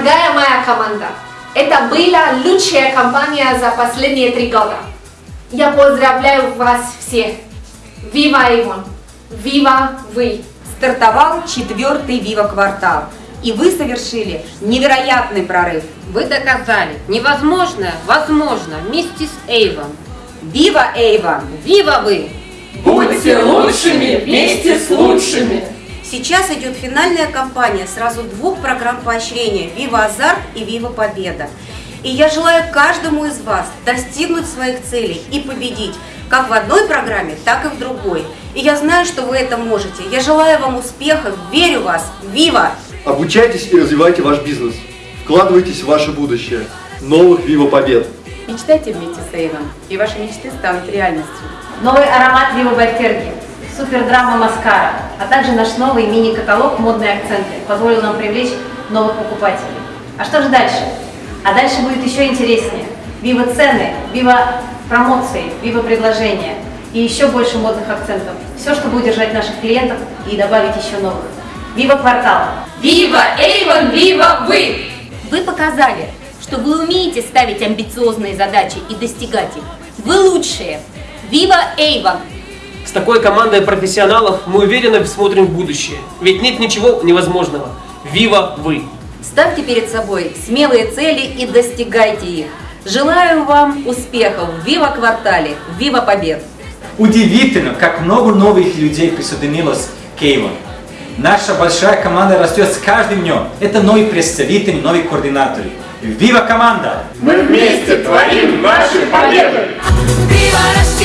моя команда. Это была лучшая кампания за последние три года. Я поздравляю вас всех. Вива Иван! Вива вы! Стартовал четвертый Вива квартал. И вы совершили невероятный прорыв. Вы доказали невозможное возможно вместе с Эйвом. Вива Эйван! Вива вы! Будьте лучшими вместе с лучшими! Сейчас идет финальная кампания сразу двух программ поощрения «Вива Азарт» и «Вива Победа». И я желаю каждому из вас достигнуть своих целей и победить как в одной программе, так и в другой. И я знаю, что вы это можете. Я желаю вам успехов, верю в вас. Вива! Обучайтесь и развивайте ваш бизнес. Вкладывайтесь в ваше будущее. Новых Вива Побед! Мечтайте вместе с Эйвом, и ваши мечты станут реальностью. Новый аромат Вива Байтерги, супердрама Маскара, а также наш новый мини-каталог «Модные акценты» позволил нам привлечь новых покупателей. А что же дальше? А дальше будет еще интереснее. Вива цены, вива промоции, вива предложения и еще больше модных акцентов. Все, чтобы удержать наших клиентов и добавить еще новых. Вива квартал! Вива Эйвон, вива вы! Вы показали, что вы умеете ставить амбициозные задачи и достигать их. Вы лучшие! Вива Эйвон! С такой командой профессионалов мы уверенно смотрим в будущее. Ведь нет ничего невозможного. Вива вы! Ставьте перед собой смелые цели и достигайте их. Желаю вам успехов в Вива квартале, Вива побед! Удивительно, как много новых людей присоединилось к Avon. Наша большая команда растет с каждым днем. Это новые представители, новые координаторы. Вива команда! Мы вместе творим наши победы! Viva Россия!